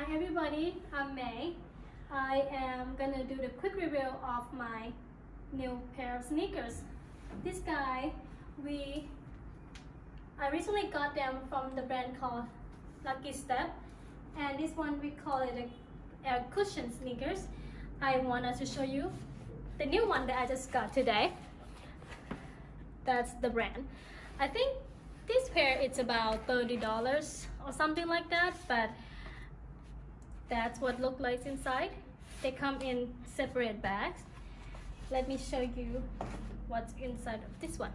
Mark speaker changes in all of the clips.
Speaker 1: Hi everybody, I'm May. I am gonna do the quick review of my new pair of sneakers. This guy, we, I recently got them from the brand called Lucky Step and this one we call it a air cushion sneakers. I wanted to show you the new one that I just got today. That's the brand. I think this pair it's about $30 or something like that but that's what look like inside. They come in separate bags. Let me show you what's inside of this one.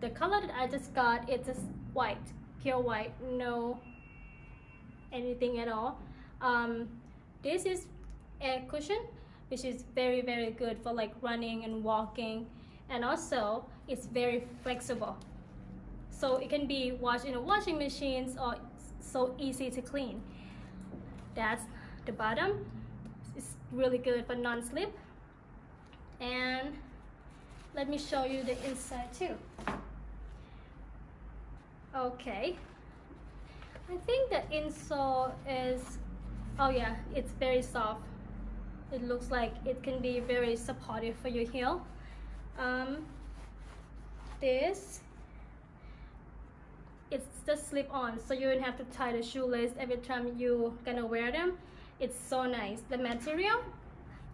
Speaker 1: The color that I just got it's just white pure white no anything at all. Um, this is air cushion which is very very good for like running and walking. And also it's very flexible. So it can be washed in a washing machines or so easy to clean that's the bottom. It's really good for non-slip. And let me show you the inside too. Okay. I think the insole is oh yeah it's very soft. It looks like it can be very supportive for your heel. Um, this it's just slip on so you don't have to tie the shoelace every time you gonna wear them. It's so nice. The material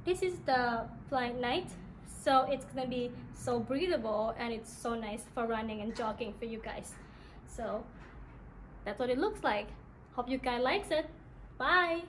Speaker 1: this is the Flyknit so it's gonna be so breathable and it's so nice for running and jogging for you guys. So that's what it looks like. Hope you guys likes it. Bye